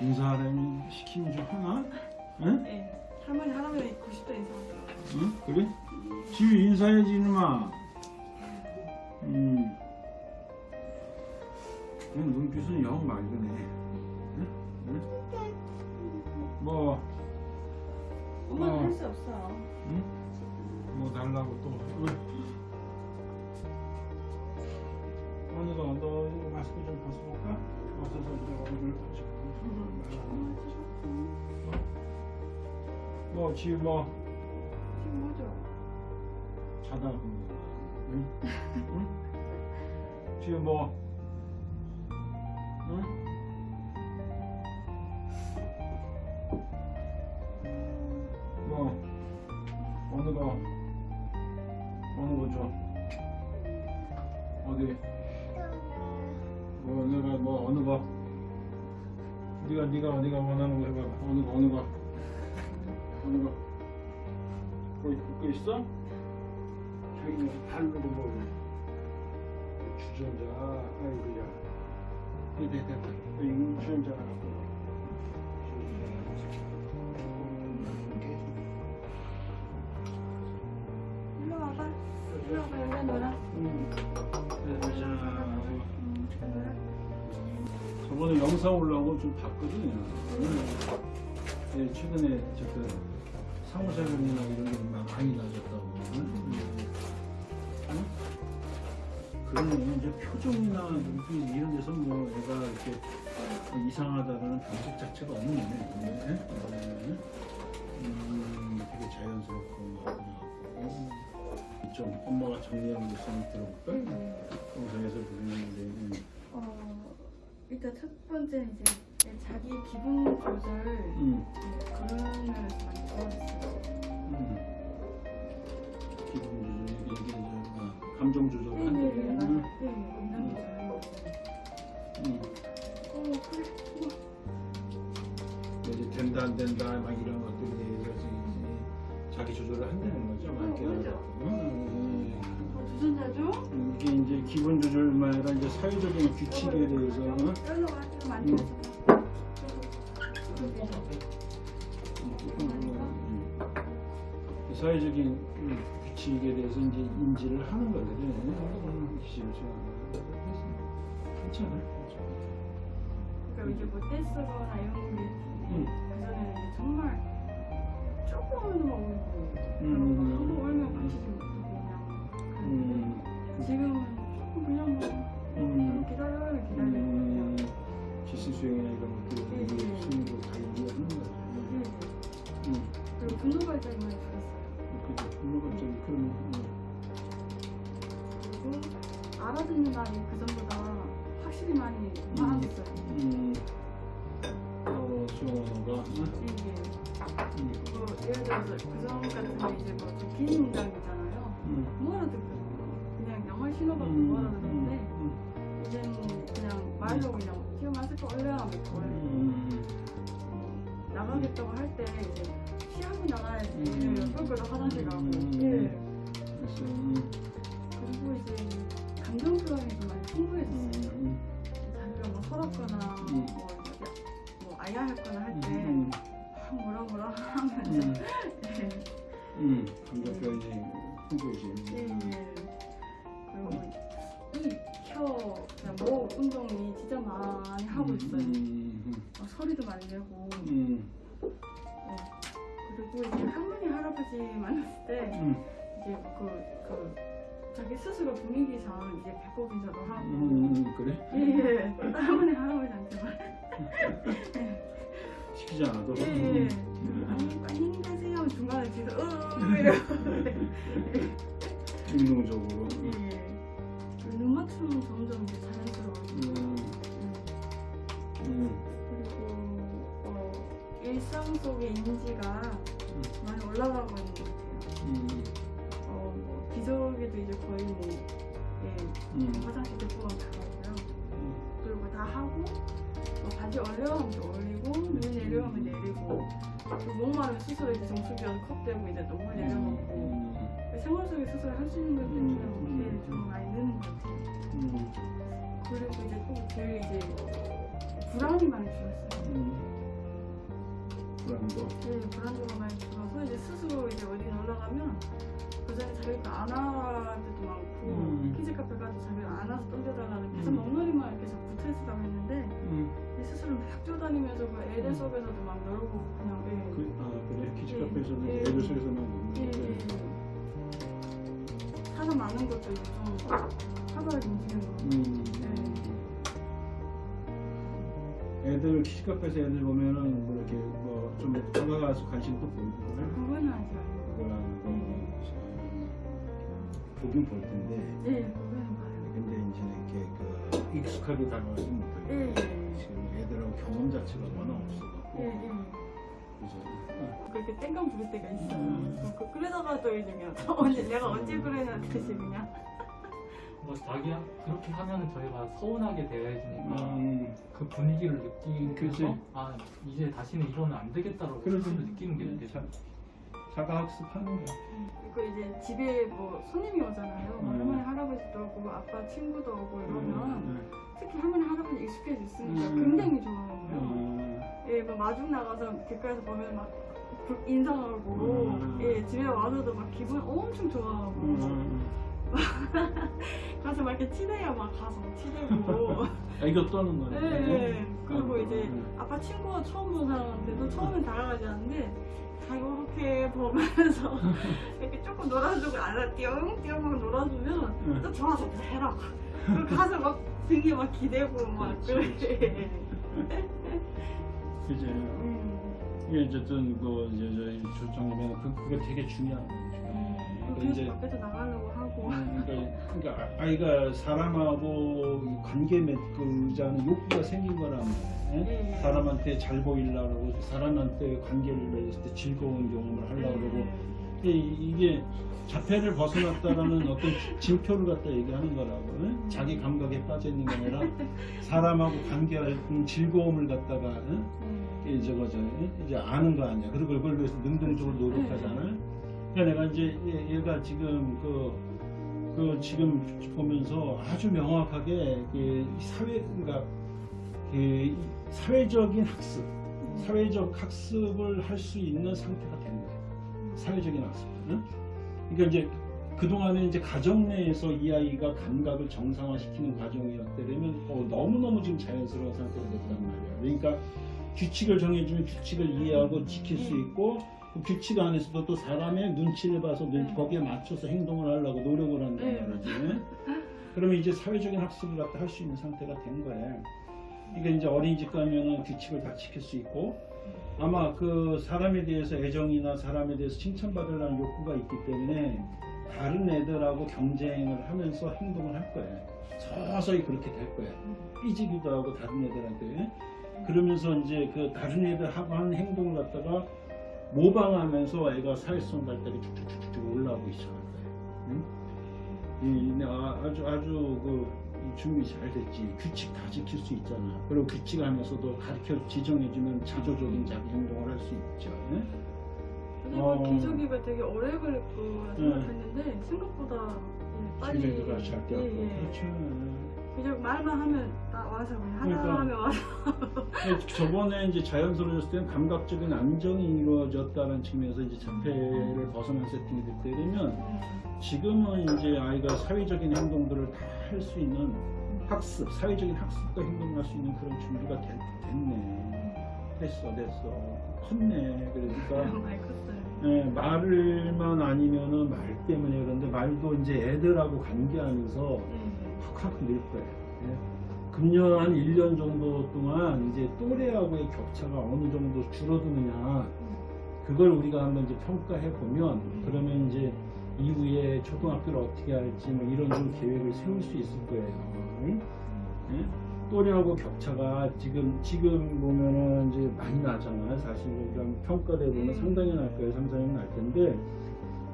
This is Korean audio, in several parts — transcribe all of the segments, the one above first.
인사하려면 시키면 좀 하나? 응? 네. 할머니 할아버지 90도 인사하더라고요. 응? 그래? 지금 인사해야지 이놈아 음. 그냥 눈빛은 영 맑으네 응? 응? 뭐, 엄마는 어. 할수 없어요. 응? 뭐 달라고 또 응? 언니가 너 마스크 좀 벗어볼까? 벗어서 이제 얼굴 뭐 지금 뭐 지금 뭐죠? 자다 거야. 응? 응? 지금 뭐? 응? 뭐? 어느 거? 어느 거 줘? 어디? 뭐 어느 거? 뭐 어느 거? 네가 네가 어디가 원하는 거 해봐. 어느 거 어느 거? 어느 거? 거기 붙고 있어? 저기 발로도 뭐 주전자 아이고야 이됐됐다 이거 주전자 갖고 영상 올라오고 좀 봤거든요. 네, 최근에 저그 상호작용이나 이런 게막 많이 낮았다고. 응? 응? 그러면 이제 표정이나 눈빛 이런 데서 뭐 얘가 이렇게 이상하다는 감정 자체가 없는 거네. 네? 네. 음, 되게 자연스럽고 하고 좀 엄마가 정리하는 모습 들어볼까? 영상에서 보이는데 음. 어, 일단 첫 번째 이제 자기 기분 조절 음. 그런 면에서 많이 도와줬어요. 음. 기분 조절 이게 이제 뭐 감정 조절을 네. 네, 네, 맞아요. 음. 네, 감정 조절. 음. 어. 이제 된다 안 된다 막 이런 것들에 대해서 이제 자기 조절을 한다는 거죠. 막 이렇게 어, 그렇죠. 해가지고. 음. 어, 주전자죠? 기분 조절만 아니라 이제 사회적인 규칙에 대해서 어? 음. 사회적인 음, 규칙에 대해서 이제 인지를 하는 거거든. 음, 그렇죠. 괜찮아. 그러니까 이제 뭐 떼쓰거나 이런 게 음. 그전에는 정말 조금만 울고 음. 한번 울면 고치지 못하고 그냥 음. 지금은 그냥 뭐 음. 기다려요 기다려요 음. 지시 수행이나 이런 것들 네, 네. 스님도 다. 네. 음. 그리고 분노 발작이 많이 줄었어요 그죠. 물론 갑자기 그런 음. 그리고 알아듣는 날이 그전보다 확실히 많이 많아졌어요 음. 어, 수영어가 이게 음. 뭐 예를 들어서 그전 같은 게 이제 뭐좀 긴 문장이잖아요 음. 신호받고 음. 못 알아듣는데 음. 이제는 그냥 말로 그냥 마스크 얼려하면 있고 음. 나가겠다고 할 때 어, 많이 내고 음. 어, 그리고 이제 할머니 할아버지 만났을 때 음. 이제 그, 그 자기 스스로 분위기상 이제 배꼽 인사도 하고 음. 그래? 예예 할머니 할아버지한테만 시키지 않아도. 예예 음. 아니 안녕히 가세요 중간에 뒤에서 으 이러고 능동적으로. 예예 눈 맞춤은 점점 이제 자연스러워지고 음. 음. 일상 속의 인지가 많이 올라가고 있는 것 같아요 음. 어, 뭐 기저귀도 이제 거의 뭐 예, 음. 화장실 대부분 다 가고요 그리고 다 하고 뭐 바지 얼려하면 또 올리고 눈 내려오면 내리고 또 목마르면 스스로 이제 정수기가 컵대고 이제 너무 음. 생활 속에 스스로 할 수 있는 것들이 음. 그냥 네, 좀 많이 느는 것 같아요 음. 그리고 이제 또 제일 이제 불안이 많이 줄었어요. 음. 불안도. 네, 불안도가 많이 줄어서 이제 스스로 이제 어디 놀러 가면 그 전에 자기가 안할 때도 많고 음. 키즈 카페 가도 자기가 안 와서 던져달라는 계속 음. 멍놀이만 이렇게 자꾸 있으라고 했는데 음. 이 스스로 막 뛰어다니면서 그 애들 속에서도 막 놀고 그냥 예. 그, 아 그래 키즈 예. 카페에서는 예. 애들 속에서만 예, 예, 보는 예. 사람 많은 것도 좀 활발하게 움직이는 거. 음. 애들 키즈 카페에서 애들 보면은 뭐 이렇게 뭐좀 다가가서 관심도 그래? 그거는 아직 아니고. 보긴 볼 텐데 예, 그거는 봐요. 근데 이제 이렇게 그 익숙하게 다가가지 못하고 예, 예. 지금 애들하고 경험 자체가 워낙 없어갖고 예, 예. 그래서 아, 그렇게 땡깡 부릴 때가 있어요. 음. 그, 그러다가 또 이제 그냥 언제 내가 언제 그랬는지 그냥. 뭐 자기야 그렇게 하면 저희가 서운하게 대해지니까 음, 그 분위기를 그치. 느끼면서 아 이제 다시는 이러면 안 되겠다라고 그렇지. 스스로 느끼는 게 음. 자- 자가 학습하는 거야. 그 이제 집에 뭐 손님이 오잖아요. 뭐 음. 할머니 할아버지도 오고 아빠 친구도 오고 이러면 음, 특히 할머니 할아버지 익숙해져 있으니까 음. 굉장히 좋아요. 음, 예, 뭐 마중 나가서 길가에서 보면 막 부- 인사하고 음. 예, 집에 와서도 막 기분 엄청 좋아하고 음. 가서 막 이렇게 치대야 막 가서 치대고 애교 떠는 거네. 예, 예. 그리고 이제 음. 아빠 친구가 처음 본 사람한테도 처음엔 다가가지 않는데 다 이렇게 보면서 이렇게 조금 놀아주고 알아 띠용띠용 막 놀아주면 응. 또 좋아서 해라 가서 막 등에 막 기대고 막 그렇지, 그래 그지. 음. 이게 어쨌든 그 이제 저희 조정이면 그 그게 되게 중요한 거죠. 그러니까 계속 이제 밖에서 나가려고 음, 그러니까, 그러니까 아- 아이가 사람하고 이 관계 맺고자는 욕구가 생긴 말이에요. 예, 예. 사람한테 잘 보이려고 사람한테 관계를 맺을 때 즐거운 경험을 하려고 그러고 음. 이- 이게 자폐를 벗어났다라는 어떤 징표를 갖다 얘기하는 거라고 응? 자기 감각에 빠져 있는 게 아니라 사람하고 관계할 즐거움을 갖다가 응? 음. 이 저거 저 이제 아는 거 아니야. 그리고 그걸 위해서 능동적으로 노력하잖아. 그러니까 내가 이제 얘- 얘가 지금 그, 그 지금 보면서 아주 명확하게 그 사회 그러니까 그 사회적인 학습, 사회적 학습을 할 수 있는 상태가 된 거야. 사회적인 학습. 응? 그러니까 이제 그 동안에 이제 가정 내에서 이 아이가 감각을 정상화시키는 과정이었다면 어, 너무 너무 지금 자연스러운 상태가 됐단 말이야. 그러니까 규칙을 정해주면 규칙을 이해하고 지킬 수 있고 그 규칙 안에서도 또 사람의 눈치를 봐서 눈, 네. 거기에 맞춰서 행동을 하려고 노력을 한단 네. 말이지. 그러면 이제 사회적인 학습을 갖다 할 수 있는 상태가 된 거야. 그러니까 이제 어린이집 가면은 규칙을 다 지킬 수 있고 아마 그 사람에 대해서 애정이나 사람에 대해서 칭찬받으려는 욕구가 있기 때문에 다른 애들하고 경쟁을 하면서 행동을 할 거야. 서서히 그렇게 될 거야. 삐지기도 하고 다른 애들한테 그러면서 이제 그 다른 애들하고 하는 행동을 갖다가 모방하면서 애가 사회성 발달이 쭉쭉쭉쭉 시작할 거예요. 응? 이, 아, 아주 아주 그 준비 잘 됐지. 규칙 다 지킬 수 있잖아. 그리고 규칙 안에서도 가르쳐 지정해주면 자조적인 자기 행동을 할 수 있죠. 응? 그리고 어. 기저귀가 되게 오래 거라 생각했는데 생각보다 예, 빨리. 예, 예. 그렇죠. 기저귀 말만 하면 나 와서 그냥 하나 그러니까. 하면 와서 저번에 이제 자연스러워졌을 때는 감각적인 안정이 이루어졌다는 측면에서 이제 자폐를 벗어난 세팅이 됐다면 지금은 이제 아이가 사회적인 행동들을 다 할 수 있는 학습, 사회적인 학습과 행동을 할수 있는 그런 준비가 됐, 됐네. 됐어, 됐어. 컸네. 그러니까 많이 컸어요. 예, 말을만 아니면은 말 때문에 그런데 말도 이제 애들하고 관계하면서 예. 확확 늘 거예요. 예. 금년 한 1년 정도 동안 이제 또래하고의 격차가 어느 정도 줄어드느냐 그걸 우리가 한번 이제 평가해 보면 그러면 이제 이후에 초등학교를 어떻게 할지 뭐 이런 좀 계획을 세울 수 있을 거예요. 응? 예? 또래하고 격차가 지금 지금 보면은 이제 많이 나잖아요. 사실 우리가 평가돼 보면 음. 상당히 날 거예요. 상당히 날 텐데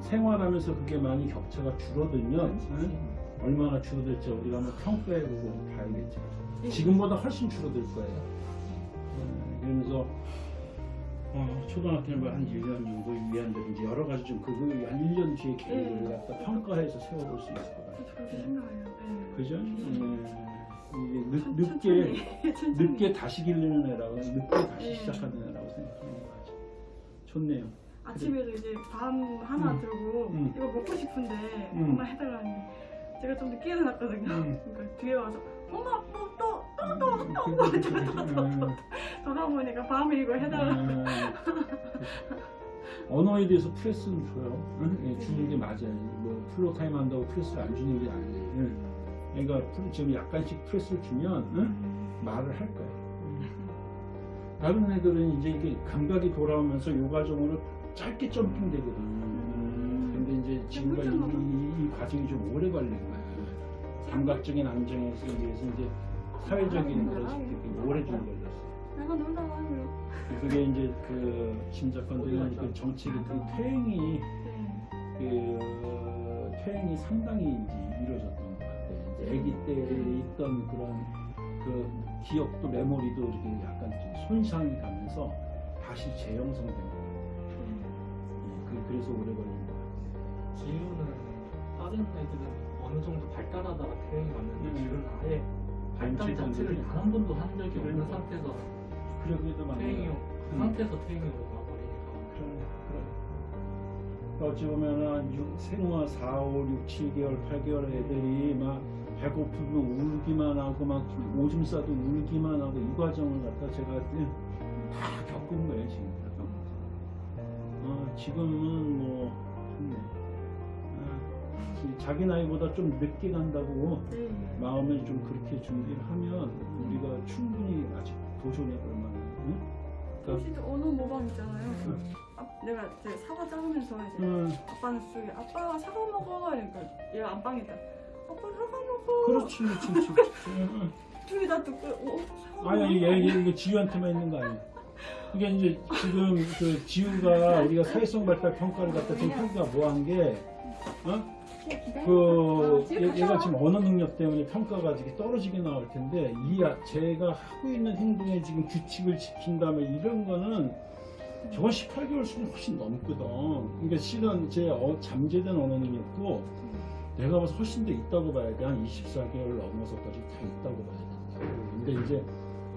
생활하면서 그게 많이 격차가 줄어들면 응? 얼마나 줄어들지 우리가 한번 평가해보고 봐야겠죠. 예. 지금보다 훨씬 줄어들 거예요. 음, 그러면서 어, 초등학교는 뭐한 1년 정도 위안들 이제 여러 가지 좀 그거 한 1년 뒤에 계획을 예. 갖다 평가해서 세워볼 수 있을 것 같아요. 그렇게 생각해요. 예. 그죠? 음, 이게 늦, 천- 늦게 다시 기르는 애라고 늦게 다시 네. 시작하는 애라고 생각하는 거 같아. 좋네요. 아침에도 이제 밥 하나 음. 들고 음. 이거 먹고 싶은데 음. 엄마 해달라는데 제가 좀 늦게 일어났거든요. 음. 그러니까 뒤에 와서 엄마 음, 또또또또또또 저다 보니까 밤에 이거 해달라. 음. 언어에 대해서 프레스는 줘요. 응? 예, 주는 게 맞아요. 뭐 floor time 한다고 press를 안 주는 게 아니에요. 응. 그러니까 지금 약간씩 press를 주면 응? 말을 할 거예요. 다른 애들은 이제 이게 감각이 돌아오면서 요 과정으로 짧게 jumping 되거든. 음. 근데 이제 지금과 이, 이- 이 과정이 좀 오래 걸린 거야. 감각적인 안정에서 위해서 이제 사회적인 되게 오래 좀 걸렸어. 내가 놀다 와요. 그게 이제 그 심작건드는 그 정책의 그 퇴행이 네. 그 퇴행이 상당히 이제 이루어졌던 것 같아. 이제 아기 때 있던 그런 그 기억도 메모리도 이렇게 약간 좀 손상이 가면서 다시 재형성된 거야. 그, 그래서 오래 걸린. 지우는 다른 애들은 어느 정도 발달하다가 퇴행이 왔는데 음. 지우는 아예 발달 자체를 단 한 번도 한 적이 없는. 상태에서 그래 그래도 막 퇴행이 그 음. 상태에서 퇴행이 와버리니까 그래, 그래. 그러니까 어찌 보면은 6, 생후 4, 5, 6, 7개월, 8개월 애들이 막 배고프면 울기만 하고 막 오줌 싸도 울기만 하고 이 과정을 갖다 제가 다 겪은 거예요 지금. 다 겪어서. 어, 지금은 뭐 좋네. 자기 나이보다 좀 늦게 간다고 네. 마음을 좀 그렇게 준비를 하면 우리가 충분히 아직 도전해 볼 만한. 응? 그러니까 진짜 언어 모방 있잖아요. 그 아, 내가 이제 사과 자르면서 이제 음, 아빠는 속에 아빠 사과 먹어 그러니까 얘가 안방에다 아빠 사과 먹어. 그렇지, 그렇지, 그렇지. 응, 둘이 다 듣고 어 응. 사과 아니, 먹어. 얘, 얘, 이거 지우한테만 있는 거 아니야. 이게 이제 지금 그 지우가 우리가 사회성 발달 평가를 갖다 지금 평가 뭐한 게, 어? 그, 얘, 얘가 지금 언어 능력 때문에 평가가 이렇게 떨어지게 나올 텐데, 이, 아- 제가 하고 있는 행동에 지금 규칙을 지킨다면 이런 거는 저건 18개월 수준 훨씬 넘거든. 그러니까 실은 제 어, 잠재된 언어 능력도 내가 봐서 훨씬 더 있다고 봐야 돼. 한 24개월 넘어서까지 다 있다고 봐야 된다고. 근데 이제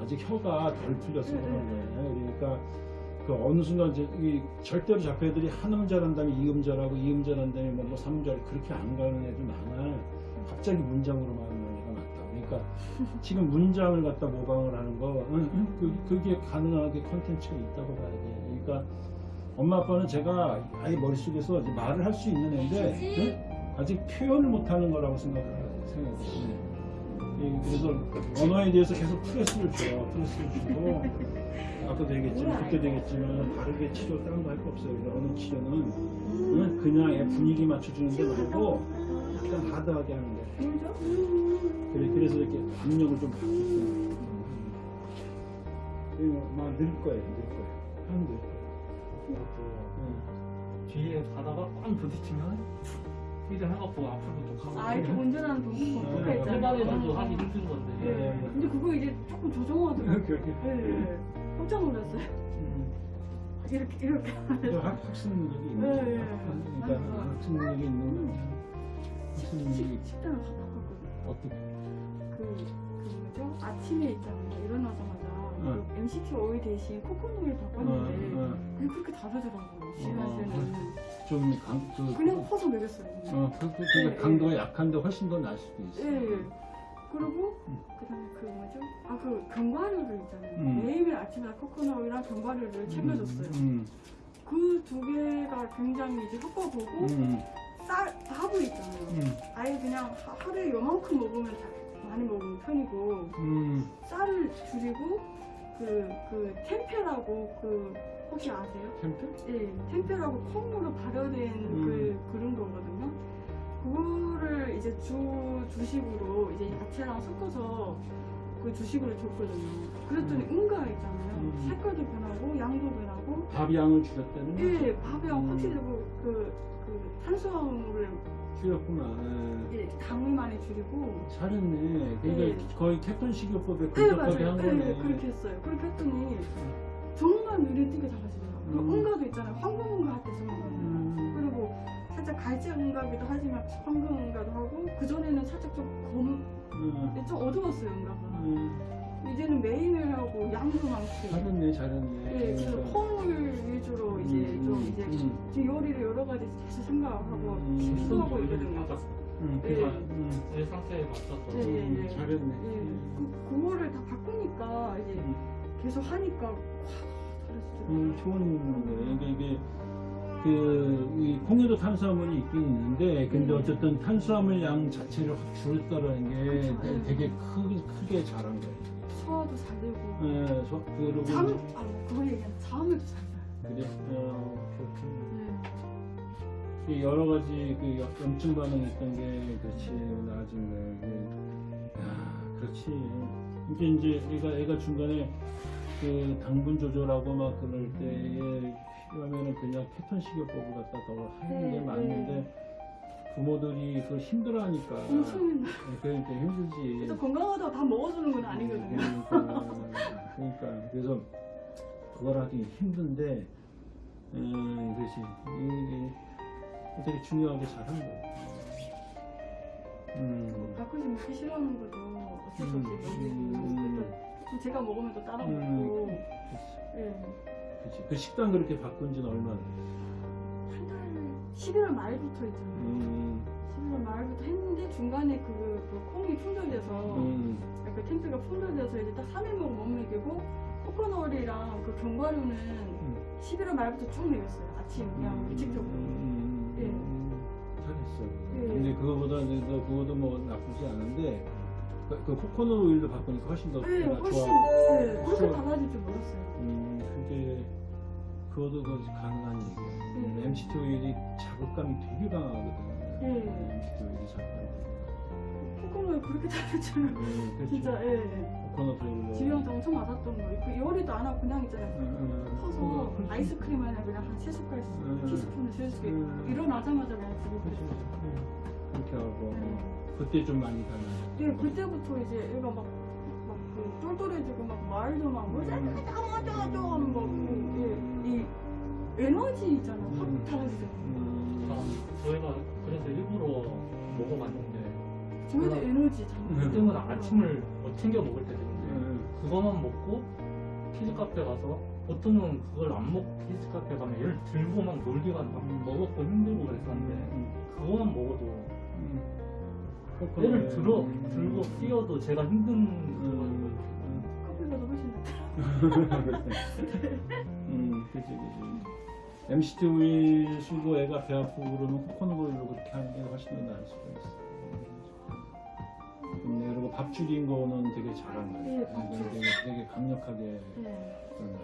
아직 혀가 덜 풀려서 그런 거예요. 그러니까 그 어느 순간 이제 이 절대로 잡혀 애들이 한음 잘한 다음에 이음 잘하고 이음 잘한 다음에 뭐, 뭐 삼음 잘 그렇게 안 가는 애들 많아. 갑자기 문장으로 말하는 애가 많다. 그러니까 지금 문장을 갖다 모방을 하는 거, 그, 그게 가능하게 컨텐츠가 있다고 봐야 돼. 그러니까 엄마 아빠는 제가 아예 머릿속에서 말을 할 수 있는 애인데 응? 아직 표현을 못하는 거라고 생각을 해요. 생각을 해요. 예, 그래서 언어에 대해서 계속 press를 줘요. press를 주고 아까도 얘기했지만 그때도 얘기했지만 다르게 치료 다른 거 할 거 없어요. 그래서 언어 치료는 응? 그냥 애 분위기 맞춰주는 게 말고 약간 하드하게 하는. 그죠? 그래, 그래서 이렇게 압력을 좀 받고 있어요. 막늘 거예요, 늘 거예요. 한늘 거예요. 응. 뒤에 가다가 꽝 부딪히면 휘좀 해갖고 앞으로 좀 가고 아 이렇게 운전하는 도구가 네, 있잖아요. 일반에서도 하기 힘든 건데 네. 근데 그거 이제 조금 조정하더라고요. 그렇게. 네. 깜짝 놀랐어요. 음. 이렇게 이렇게. 그 학- 학습 능력이 있는 네. 네. 그러니까 맞아요. 학습 능력이 있는 거예요. 학습 능력이 식- 식단을 다 바꿨거든요. 어떻게? 그, 그 뭐죠? 아침에 있잖아요. 일어나자마자 응. 그 MCT 오일 대신 코코넛을 어, 바꿨는데 어, 그게 그렇게 다르더라고요. 시간에는 좀 강, 그, 그냥 퍼서 먹였어요. 어, 그, 그, 네, 그 강도가 약한데 훨씬 더 나을 수도 있어. 예. 예. 그리고 음. 그다음에 그 뭐죠? 아 그 견과류를 있잖아요. 음. 매일매일 아침에 코코넛이랑 견과류를 챙겨줬어요. 음, 그두 개가 굉장히 이제 효과 보고 음, 쌀 밥을 있잖아요. 음, 아예 그냥 하- 하루에 요만큼 먹으면 다 많이 먹는 편이고 음, 쌀을 줄이고 그, 그 템페라고 그 혹시 아세요? 템페? 예, 템페라고 콩으로 발효된 음. 그 그런 거거든요. 그거를 이제 주 주식으로 이제 야채랑 섞어서 그 주식으로 줬거든요. 그랬더니 응가 있잖아요. 음. 색깔도 변하고 양도 변하고 밥 양을 줄였다는 거? 예, 밥이랑 음. 확실히 그, 그, 그 탄수화물을 줄였구나. 당을 많이 줄이고 잘했네. 그러니까 예. 거의 케톤 식이요법에 네 근접하게 맞아요. 한 네, 거네. 그렇게 했어요. 그렇게 했더니 정말 눈에 띄게 작아지더라고요. 그 음. 응가도 있잖아요. 황금 응가 할 때 쓰는 거예요. 음. 그리고 살짝 갈지 응가기도 하지만 황금 응가도 하고 그 전에는 살짝 좀 검, 음. 좀 어두웠어요 응가가. 음. 이제는 메인을 하고 양도 많고. 잘했네 잘했네 네, 그래서 그러니까. 콩을 위주로 이제 음, 좀 음, 이제 음. 지금 요리를 여러 가지 계속 생각하고 음. 시도하고 있거든요. 바꿨어. 음, 네. 그래서, 음. 내 상태에 맞춰서 예, 예, 음, 예. 잘했네 예, 음. 그, 그거를 다 바꾸니까 이제 음. 계속 하니까 와, 잘했어요. 음, 좋은 거예요. 이게, 이게 그, 이 콩에도 탄수화물이 있긴 있는데, 근데 음. 어쨌든 탄수화물 양 자체를 확 줄였다는 게 그쵸, 예. 되게 크게, 크게 잘한 거예요. 소화도 잘 되고 예, 소, 그리고. 잠, 아 그거 얘기하면 잠을 잘 자요. 그래? 어, 그렇군. 네. 이 여러 가지 그 여- 염증 반응이 있던 게, 그렇지, 나중에. 이게, 야, 그렇지. 이게 이제 애가, 애가 중간에 그 당분 조절하고 막 그럴 때에 필요하면은 그냥 케톤 식이요법을 갖다 더 하는 게 네, 맞는데 부모들이 그걸 힘들어하니까 엄청 힘들어. 그러니까 힘들지. 또 건강하다고 다 먹어주는 건 아니거든요. 그러니까, 그러니까 그래서 그걸 하기 힘든데 음, 그렇지 이게 되게 중요하게 잘한 거야. 음. 가끔씩 먹기 싫어하는 것도 어쩔 수 없이 음, 먹이고 음. 또 제가 먹으면 또 따라 음. 먹고 그치. 예. 그치. 그 식단 그렇게 바꾼 지는 얼마나? 한달 11월 말부터 있잖아요. 음, 11월 말부터 했는데 중간에 그, 그 콩이 충돌돼서 음, 그 탱크가 풍돌돼서 이제 딱 3일 먹고 못 먹이고 코코넛이랑 그 견과류는 음. 11월 말부터 쭉 먹였어요. 아침 그냥 규칙적으로. 음, 예. 음, 잘했어. 예. 근데 그거보다 이제 너 그것도 뭐 나쁘지 않은데 그, 그 코코넛 오일도 바꾸니까 훨씬 더 네, 훨씬 좋아. 네, 그렇게. 달라질 줄 몰랐어요. 음, 그게 그것도 그 가능한. 음, 음. MCT 오일이 자극감이 되게 강하거든. 예. MCT 오일이 자극감이. 되게 코코넛 그렇게 줄 음, 그렇지. 진짜 예. 코코넛 오일로. 지금도 엄청 맞았던 거예요. 그 요리도 안 하고 그냥 있잖아요. 음, 음, 퍼서 그거, 아이스크림 안에 그냥 한 세 숟갈 음. 티스푼을 세수게 음. 일어나자마자 그냥. 드리고 음, 그렇게 하고 네. 그때 좀 많이 달라요. 예, 그때부터 이제 얘가 막, 막 그 똘똘해지고 막 말도 막 음. 어쩌고저쩌고 하는 거, 그, 예, 이 에너지 있잖아요. 확 음. 달라지잖아요. 음, 아, 저희가 그래서 일부러 먹어봤는데 저희도 음. 에너지 참. 그때마다 아침을 뭐 챙겨 먹을 때도 있는데 음, 그거만 먹고 키즈 카페 가서 보통은 그걸 안 먹고 키즈 카페 가면 얘를 들고 막 놀기가 막 음. 먹었고 힘들고 그랬었는데 음, 그거만 먹어도 음. 얘를 들어 음. 들고 뛰어도 제가 힘든 음, 낫다. 음, 그지, 그지. MCT 쓰고 애가 배 아프고 그러면 코코넛 오일로 그렇게 하는 게 훨씬 더 나을 수가 있어. 음, 그리고 밥 줄인 거는 되게 잘한 거야. 네, 밥 되게, 되게, 강력하게 네. 음,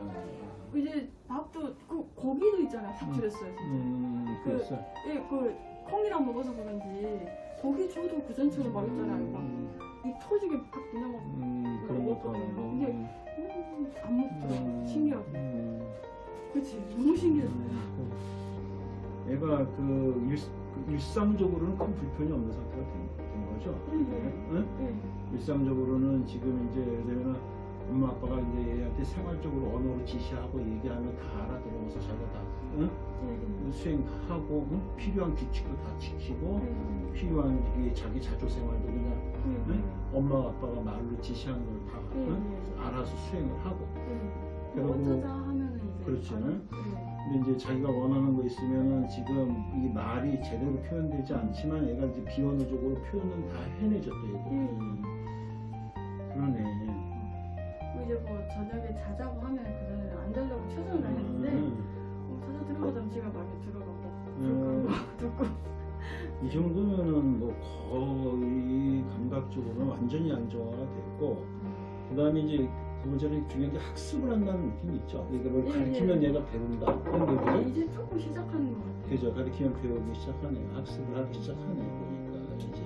거야. 이제 밥도, 그, 고기도 있잖아요. 확 음. 줄였어요, 진짜. 음, 그- 그랬어. 예, 그, 콩이랑 먹어서 그런지, 고기 줘도 그 전처럼 막 있잖아요. 막, 음, 입 터지게 막 그냥 막, 음, 그런 것도 하는 거. 근데 음, 음, 안 먹더라고. 음, 신기하고. 음. 그치, 너무 신기했어요. 그 애가 그, 일, 그 일상적으로는 큰 불편이 없는 상태가 된, 된 거죠. 예, 예. 응? 예. 일상적으로는 지금 이제 예를 들면 엄마 아빠가 이제 얘한테 생활적으로 언어로 지시하고 얘기하면 다 알아들어서 자기가 다 응? 예, 수행 다 하고 응? 필요한 규칙도 다 지키고 예. 필요한 이게 자기 자조 생활도 그냥 예. 응? 엄마 아빠가 말로 지시하는 걸다 예, 응? 예. 알아서 수행을 하고 이제. 그렇지. 예. 근데 이제 자기가 원하는 거 있으면은 지금 이 말이 제대로 표현되지 않지만 얘가 이제 비언어적으로 표현은 다 얘도 음. 그러네 뭐 이제 뭐 저녁에 자자고 하면 그 전에는 안 자려고 최선을 다했는데 음. 들어가자면 지가 막에 들어가고 음. 막 듣고 이 정도면은 뭐 거의 감각적으로는 완전히 안정화가 됐고 그 다음에 이제 두 번째는 중요한 게 학습을 한다는 느낌이 있죠 이걸 예, 가르치면 예. 얘가 배운다 그런 아, 거죠 이제 조금 시작하는 것 같아요. 그죠 가르치면 배우기 시작하네요 학습을 하기 시작하네 보니까 이제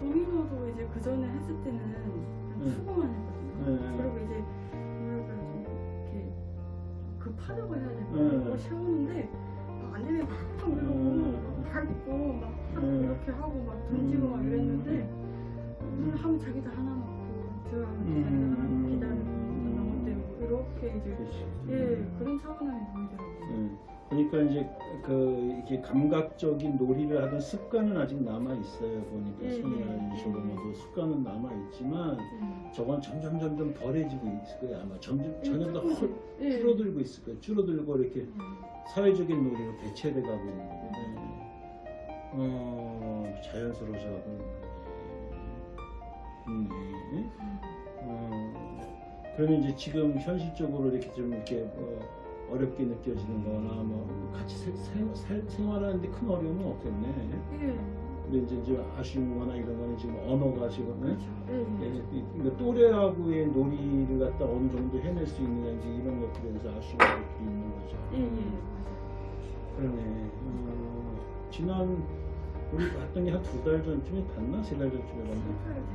도미노도 이제 그 전에 했을 때는 음. 수고만 했거든요. 네. 그리고 이제 급하다고 해야 될까요? 음. 뭐 세우는데 안 되면 막 이러고 음. 밟고 막 음. 이렇게 하고 막 던지고 막 이랬는데 오늘 하면 자기도 하나 먹고 들어가면 자기도 하나 먹고 기다리고 때리고 이렇게 이제. 예 그런 차분함이 보이더라고요. 예. 그러니까 이제 그 이렇게 감각적인 놀이를 하던 습관은 아직 남아 있어요. 보니까 예, 예, 성향적으로도 습관은 남아 있지만 예. 저건 점점 점점 덜해지고 있을 거예요. 아마 점점 예, 전혀 더 헐- 예. 줄어들고 있을 거예요. 줄어들고 이렇게 음. 사회적인 놀이로 대체돼 가고 있는 건데 어, 자연스러워져 가고 있는 건데 어, 그러면 이제 지금 현실적으로 이렇게 좀 이렇게 어, 어렵게 느껴지는 거나 뭐 같이 세- 생- 살- 생활하는데 큰 어려움은 없겠네. 예. 근데 이제, 이제 아쉬운 거나 이런 거는 지금 언어가 지금 예? 그렇죠. 예. 예, 예. 이- 그러니까 또래하고의 놀이를 갖다 어느 정도 해낼 수 있는지 이런 것들에 대해서 아쉬운 것들이 있는 거죠. 예. 예. 그러네. 어, 지난 우리 봤더니 한 두 달 전쯤에 봤나 세 달 전쯤에 봤나?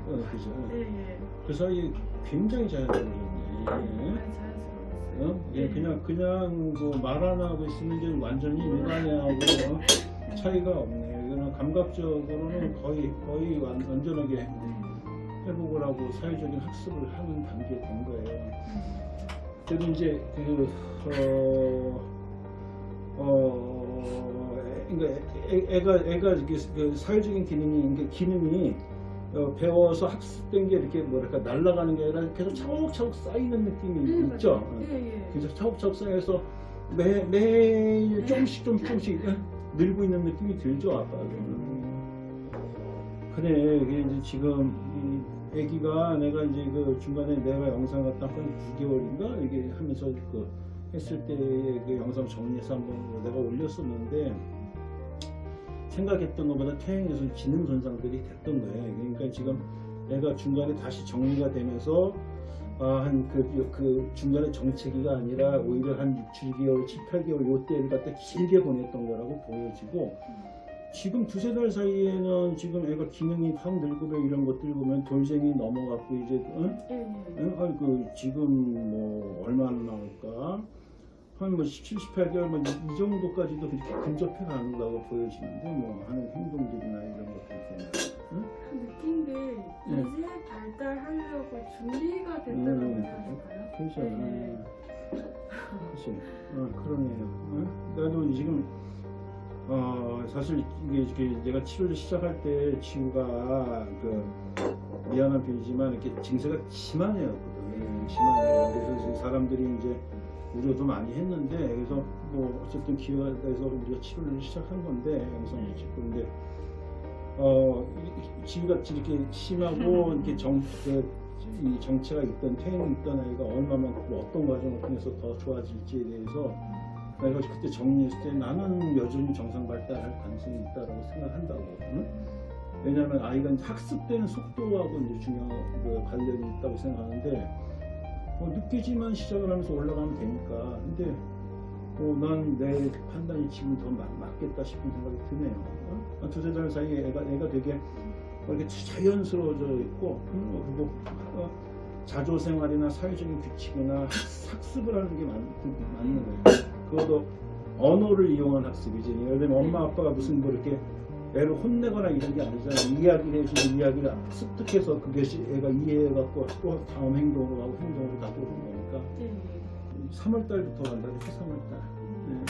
어, 그죠. 예. 예. 그 사이 굉장히 자연스러워졌네. 예. 어? 예, 그냥 그냥 뭐말 안 하고 있으면 이제 완전히 일반인하고 어? 차이가 없네. 이거는 감각적으로는 거의 거의 완, 완전하게 음. 회복을 하고 사회적인 학습을 하는 단계에 된 거예요. 음. 그래도 이제 그 어, 어, 애- 그러니까 애, 애가 애가 이게 그 사회적인 기능이 이게 기능이 어, 배워서 학습된 게 이렇게 뭐랄까 날아가는 게 아니라 계속 차곡차곡 쌓이는 느낌이 예, 있죠. 맞아요. 예. 예. 그래서 차곡차곡 쌓여서 매 매일 조금씩 좀 조금씩 늘고 있는 느낌이 들죠 아빠는. 그래 이게 이제 지금 이 아기가 내가 이제 그 중간에 내가 영상 갖다 한 9개월인가 이게 하면서 그 했을 때의 그 영상 정리해서 한번 내가 올렸었는데 생각했던 것보다 퇴행해서 지능 손상들이 됐던 거예요. 그러니까 지금 내가 중간에 다시 정리가 되면서 아, 한그 그 중간에 정체기가 아니라 오히려 한 6, 7개월, 7, 8개월 요때를 갖다 길게 보냈던 거라고 보여지고 지금 두세 달 사이에는 지금 애가 기능이 확 늘고 뭐 이런 것들 보면 돌쟁이 넘어갔고 이제 응? 예. 예. 응? 아니 그 지금 뭐 얼마나 나올까 한뭐 17, 18개월 뭐이 이 정도까지도 그렇게 근접해 가는다고 보여지는데 뭐 하는 행동들이나 이런 것들 보면 응? 느낀 게 예. 이제 발달하려고 준비가 됐다고 음. 해야 될까요? 그렇죠. 네. 그렇지. 어, 그러네요. 어? 나도 지금 어 사실 이게 이렇게 내가 치료를 시작할 때 지우가 그 미안한 편이지만 이렇게 증세가 심한애였거든. 심한애. 그래서 지금 사람들이 이제 우려도 많이 했는데 그래서 뭐 어쨌든 기회가 돼서 우리가 치료를 시작한 건데 영상을 찍고 근데 어 이- 이- 지우가 이렇게 심하고 이렇게 정그 이 정체가 있던 퇴행이 있던 아이가 얼마만큼 어떤 과정을 통해서 더 좋아질지에 대해서 내가 그때 정리했을 때 나는 여전히 정상 발달할 가능성이 있다고 생각한다고. 응? 왜냐하면 아이가 학습되는 속도하고 이제 중요한 그 관련이 있다고 생각하는데 어, 늦게지만 시작을 하면서 올라가면 되니까. 근데 어, 난내 판단이 지금 더 맞, 맞겠다 싶은 생각이 드네요. 어? 한 두세 달 사이에 애가, 애가 되게 어, 이렇게 자연스러워져 있고 음, 그리고 어, 자조 생활이나 사회적인 규칙이나 학- 학습을 하는 게 맞, 맞는 거예요. 그것도 언어를 이용한 학습이지. 예를 들면 엄마 아빠가 무슨 뭐 이렇게 애를 혼내거나 이런 게 아니잖아요. 이야기를 해주는 이야기를 습득해서 그것이 애가 이해해갖고 또 다음 행동으로 가고 행동으로 나도는 거니까 예. 3월 달부터 간다 그랬죠. 3월 달. 네.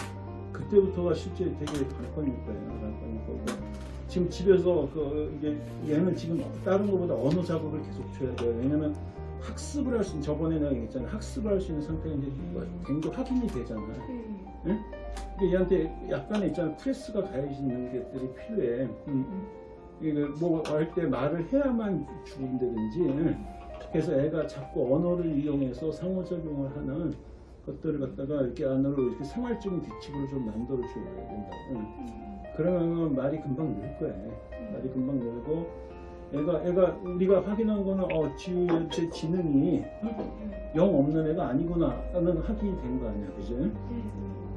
그때부터가 실제 되게 관건일 거예요. 관건일 거고. 지금 집에서 그 이게 얘는 지금 다른 것보다 언어 자극을 계속 줘야 돼요. 왜냐면 학습을 할 수 있는 저번에 내가 얘기했잖아요. 학습을 할 수 있는 상태가 이제 굉장히 확인이 되잖아요. 예. 근데 얘한테 약간의 있잖아 프레스가 가해지는 것들이 필요해. 음. 이게 뭐할 때 말을 해야만 죽은다든지. 그래서 애가 자꾸 언어를 이용해서 상호작용을 하는 것들을 갖다가 이렇게 안으로 이렇게 생활적인 규칙을 좀 만들어 줘야 된다. 응. 음. 그러면 말이 금방 늘 거야. 말이 금방 늘고 애가 애가 우리가 확인한 거는 어 지우의 지능이 예. 영 없는 애가 아니구나 라는 확인이 된 거 아니야, 그죠?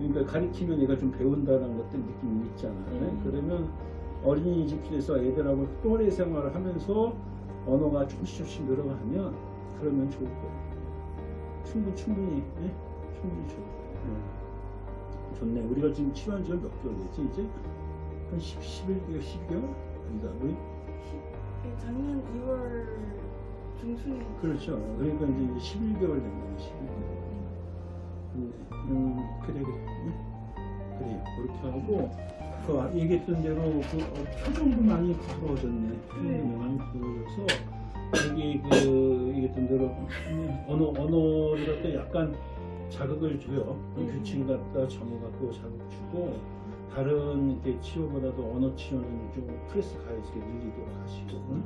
예. 그러니까 가리키면 얘가 좀 배운다는 것들 느낌이 있잖아. 음. 그러면 어린이집에서 애들하고 또래 생활을 하면서 언어가 조금씩 조금씩 늘어가면 그러면 좋을 거예요. 충분 충분히 예? 충분히 좋을 거예요. 예. 좋네. 우리가 지금 치료한 지가 몇 개월 됐지 이제 한 10, 11개월, 12개월 아니다. 우리 예, 작년 2월 중순에 그렇죠. 그러니까 이제 11개월 된 거예요. 11개월. 그래 그래 응? 그래요 그렇게 하고 그 아- 얘기했던 대로 그 어, 표정도 많이 부드러워졌네 표정도 네. 많이 부드러워져서 여기 그 얘기했던 대로 음, 언어 또 약간 자극을 줘요 음. 규칙 갖다 정해 갖고 자극 주고 다른 이렇게 치료보다도 언어 치료는 좀 프레스 가이즈게 늘리도록 하시고 응?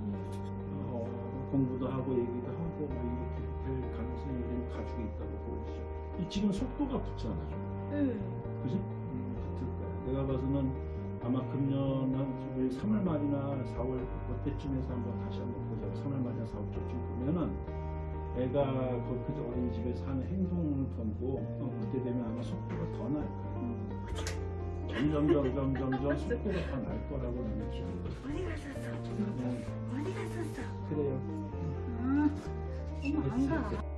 어, 공부도 하고 얘기도 하고 뭐 이렇게 될 가능성이 좀 가지고 있다고 보 이 지금 속도가 붙잖아. 네. 그지? 음, 붙을 거야. 내가 봐서는 아마 금년 한 3월 말이나 4월 그때쯤에서 한번 다시 한번 보자고 3월 말이나 4월쯤 보면은 애가 거기 그 어린이집에서 하는 행동을 보고 어, 그때 되면 아마 속도가 더 날 거야. 점점 점점 점점 속도가 더 날 거라고 나는 기대해. 어디 갔었어? 음, 어디 갔었어? 그래요. 아, 엄마 안 가.